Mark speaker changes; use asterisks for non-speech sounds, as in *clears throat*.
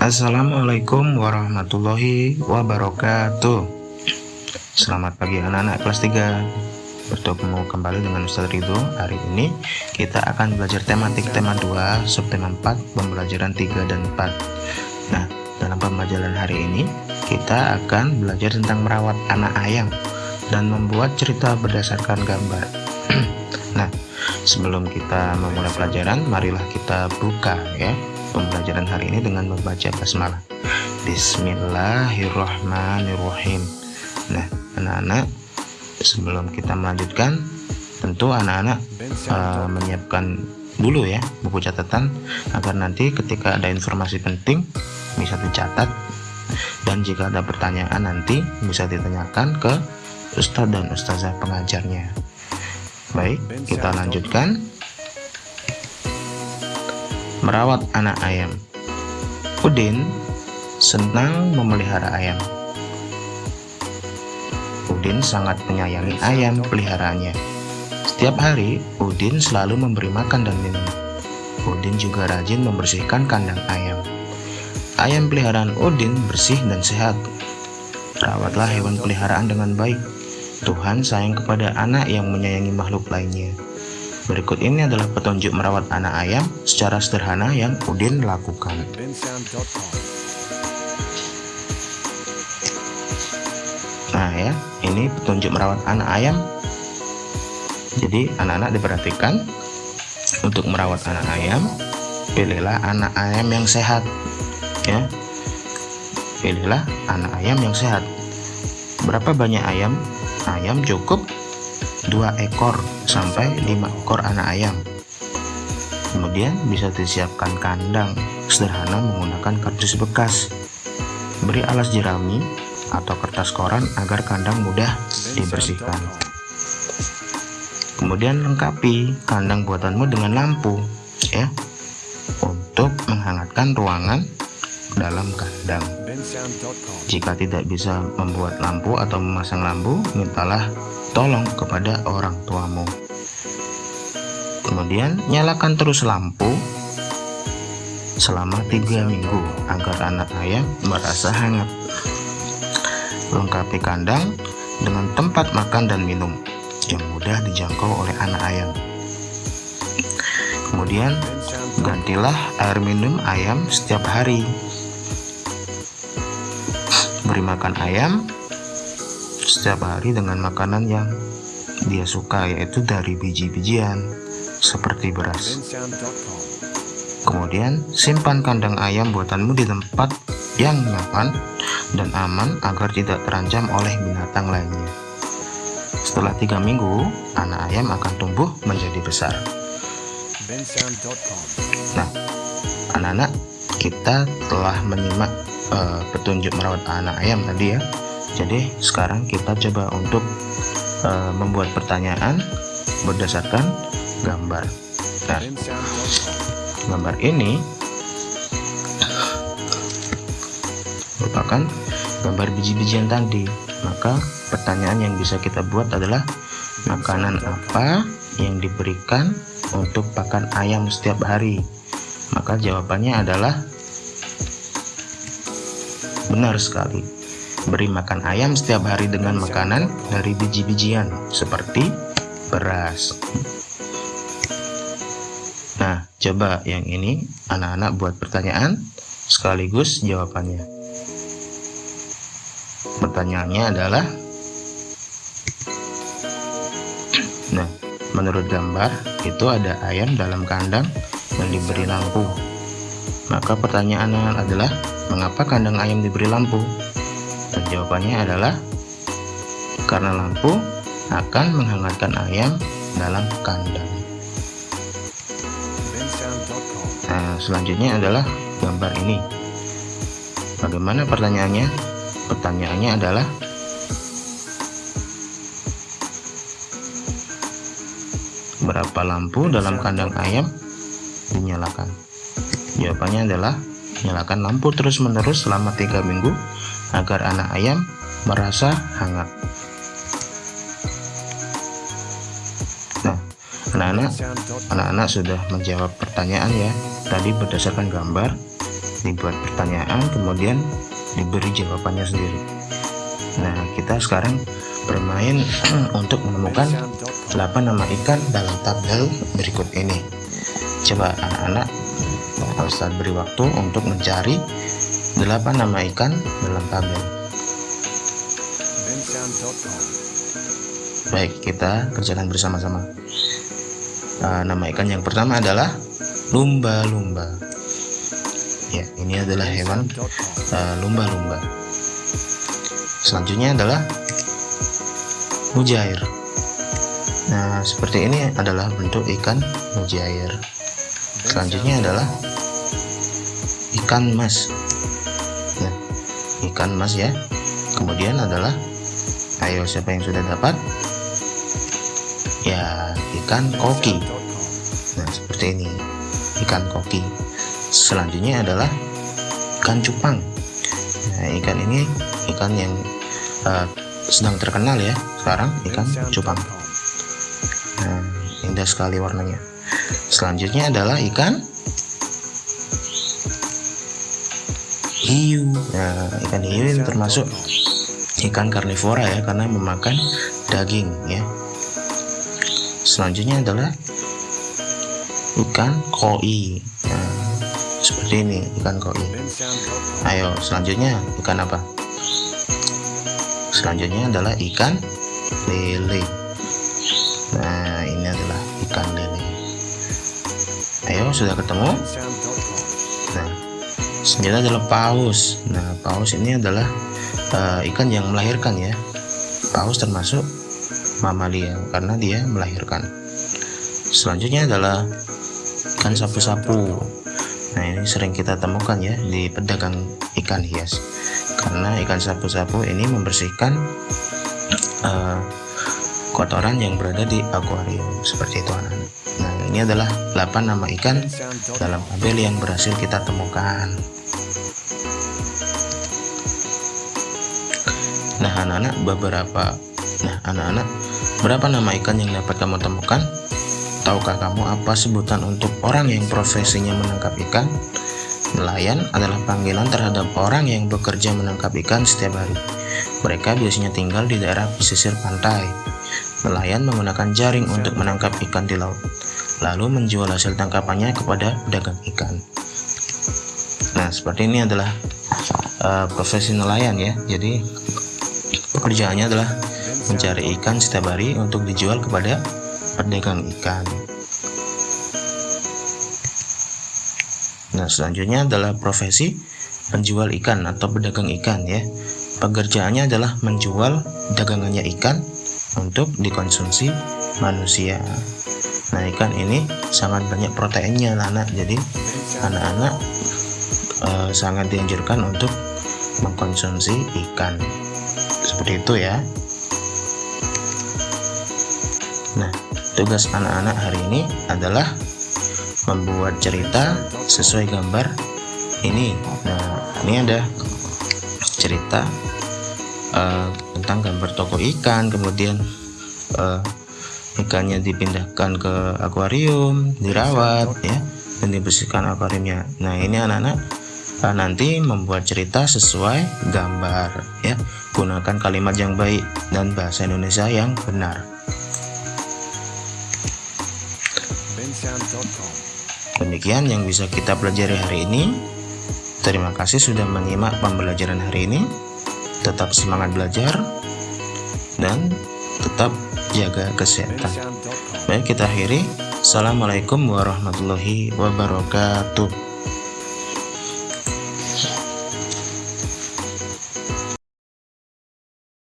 Speaker 1: Assalamualaikum warahmatullahi wabarakatuh. Selamat pagi anak-anak kelas 3 Bertemu kembali dengan Ustaz Ridho. Hari ini kita akan belajar tematik tema 2 Subtema 4 Pembelajaran 3 dan 4 Nah dalam pembelajaran hari ini Kita akan belajar tentang merawat anak ayam Dan membuat cerita berdasarkan gambar. *clears throat* Nah sebelum kita memulai pelajaran Marilah kita buka ya pembelajaran hari ini dengan membaca basmalah. Bismillahirrahmanirrahim. Nah anak-anak sebelum kita melanjutkan tentu anak-anak uh, menyiapkan dulu ya buku catatan agar nanti ketika ada informasi penting bisa dicatat. Dan jika ada pertanyaan nanti bisa ditanyakan ke Ustadz dan Ustazah pengajarnya. Baik kita lanjutkan merawat anak ayam. Udin senang memelihara ayam. Udin sangat menyayangi ayam peliharaannya. Setiap hari, Udin selalu memberi makan dan minum. Udin juga rajin membersihkan kandang ayam. Ayam peliharaan Udin bersih dan sehat. Rawatlah hewan peliharaan dengan baik. Tuhan sayang kepada anak yang menyayangi makhluk lainnya. Berikut ini adalah petunjuk merawat anak ayam secara sederhana yang Udin lakukan. Nah ya, ini petunjuk merawat anak ayam. Jadi anak-anak diperhatikan untuk merawat anak ayam, pilihlah anak ayam yang sehat. Ya, pilihlah anak ayam yang sehat. Berapa banyak ayam? Ayam cukup dua ekor sampai 5 ekor anak ayam. Kemudian bisa disiapkan kandang sederhana menggunakan kardus bekas. Beri alas jerami atau kertas koran agar kandang mudah dibersihkan. Kemudian lengkapi kandang buatanmu dengan lampu ya untuk menghangatkan ruangan dalam kandang. Jika tidak bisa membuat lampu atau memasang lampu, mintalah tolong kepada orang tuamu. Kemudian nyalakan terus lampu selama tiga minggu agar anak ayam merasa hangat. Lengkapi kandang dengan tempat makan dan minum yang mudah dijangkau oleh anak ayam. Kemudian gantilah air minum ayam setiap hari. Beri makan ayam setiap hari dengan makanan yang dia suka yaitu dari biji-bijian seperti beras. Kemudian simpan kandang ayam buatanmu di tempat yang nyaman dan aman agar tidak terancam oleh binatang lainnya. Setelah tiga minggu, anak ayam akan tumbuh menjadi besar. Nah, anak-anak, kita telah menyimak uh, petunjuk merawat anak ayam tadi ya jadi sekarang kita coba untuk uh, membuat pertanyaan berdasarkan gambar. Nah gambar ini merupakan gambar biji-bijian tadi. Maka pertanyaan yang bisa kita buat adalah makanan apa yang diberikan untuk pakan ayam setiap hari? Maka jawabannya adalah benar sekali Beri makan ayam setiap hari dengan makanan dari biji-bijian seperti beras. Nah, coba yang ini anak-anak buat pertanyaan sekaligus jawabannya. Pertanyaannya adalah Nah, menurut gambar itu ada ayam dalam kandang yang diberi lampu. Maka pertanyaannya adalah mengapa kandang ayam diberi lampu? Dan jawabannya adalah karena lampu akan menghangatkan ayam dalam kandang. Nah, selanjutnya adalah gambar ini. Bagaimana pertanyaannya? Pertanyaannya adalah berapa lampu dalam kandang ayam dinyalakan? Jawabannya adalah nyalakan lampu terus-menerus selama tiga minggu agar anak ayam merasa hangat. Nah, anak-anak anak-anak sudah menjawab pertanyaan ya tadi berdasarkan gambar. dibuat pertanyaan kemudian diberi jawabannya sendiri nah kita sekarang bermain *clears throat* untuk menemukan 8 nama ikan dalam tabel berikut ini coba anak-anak Ustaz beri waktu untuk mencari 8 nama ikan dalam tabel. Baik kita kerjakan bersama-sama. Uh, nama ikan yang pertama adalah lumba-lumba. Ya ini adalah hewan uh, lumba-lumba. Uh, selanjutnya adalah mujair. Nah seperti ini adalah bentuk ikan mujair. Selanjutnya adalah ikan mas. nah ikan mas ya. Kemudian adalah ayo siapa yang sudah dapat? Ya ikan koki. Nah seperti ini ikan koki. Selanjutnya adalah ikan cupang. Nah ikan ini ikan yang uh, sedang terkenal ya sekarang ikan cupang. Nah indah sekali warnanya. Selanjutnya adalah ikan hiu. Nah ikan hiu ini termasuk ikan karnivora ya karena memakan daging ya. Selanjutnya adalah ikan koi. Nah, seperti ini ikan koi. Ayo selanjutnya ikan apa? Selanjutnya adalah ikan lele. Nah ini adalah ikan lele. Ayo sudah ketemu? Nah selanjutnya adalah paus. Nah paus ini adalah uh, ikan yang melahirkan ya. Paus termasuk mamalia karena dia melahirkan. Selanjutnya adalah ikan sapu-sapu. Nah ini sering kita temukan ya di pedagang ikan hias. Karena ikan sapu-sapu ini membersihkan uh, kotoran yang berada di akuarium. Seperti itu anak nah ini adalah 8 nama ikan dalam tabel yang berhasil kita temukan nah anak-anak beberapa nah anak-anak berapa nama ikan yang dapat kamu temukan tahukah kamu apa sebutan untuk orang yang profesinya menangkap ikan Nelayan adalah panggilan terhadap orang yang bekerja menangkap ikan setiap hari. Mereka biasanya tinggal di daerah pesisir pantai. Nelayan menggunakan jaring untuk menangkap ikan di laut, lalu menjual hasil tangkapannya kepada pedagang ikan. Nah, seperti ini adalah uh, profesi nelayan ya. Jadi pekerjaannya adalah mencari ikan setiap hari untuk dijual kepada pedagang ikan. Nah, selanjutnya adalah profesi penjual ikan atau pedagang ikan ya. Pekerjaannya adalah menjual dagangannya ikan untuk dikonsumsi manusia. Ini sangat banyak proteinnya anak-anak. Jadi, anak-anak eh, sangat dianjurkan untuk mengkonsumsi ikan. Seperti itu ya. Nah, tugas anak-anak hari ini adalah membuat cerita sesuai gambar ini nah ini ada cerita uh, tentang gambar toko ikan kemudian uh, ikannya dipindahkan ke akuarium dirawat ya dan dibersihkan akuariumnya nah ini anak-anak uh, nanti membuat cerita sesuai gambar ya gunakan kalimat yang baik dan bahasa Indonesia yang benar Demikian yang bisa kita pelajari hari ini. Terima kasih sudah menyimak pembelajaran hari ini. Tetap semangat belajar dan tetap jaga kesehatan. Baik, kita akhiri. Assalamualaikum warahmatullahi wabarakatuh.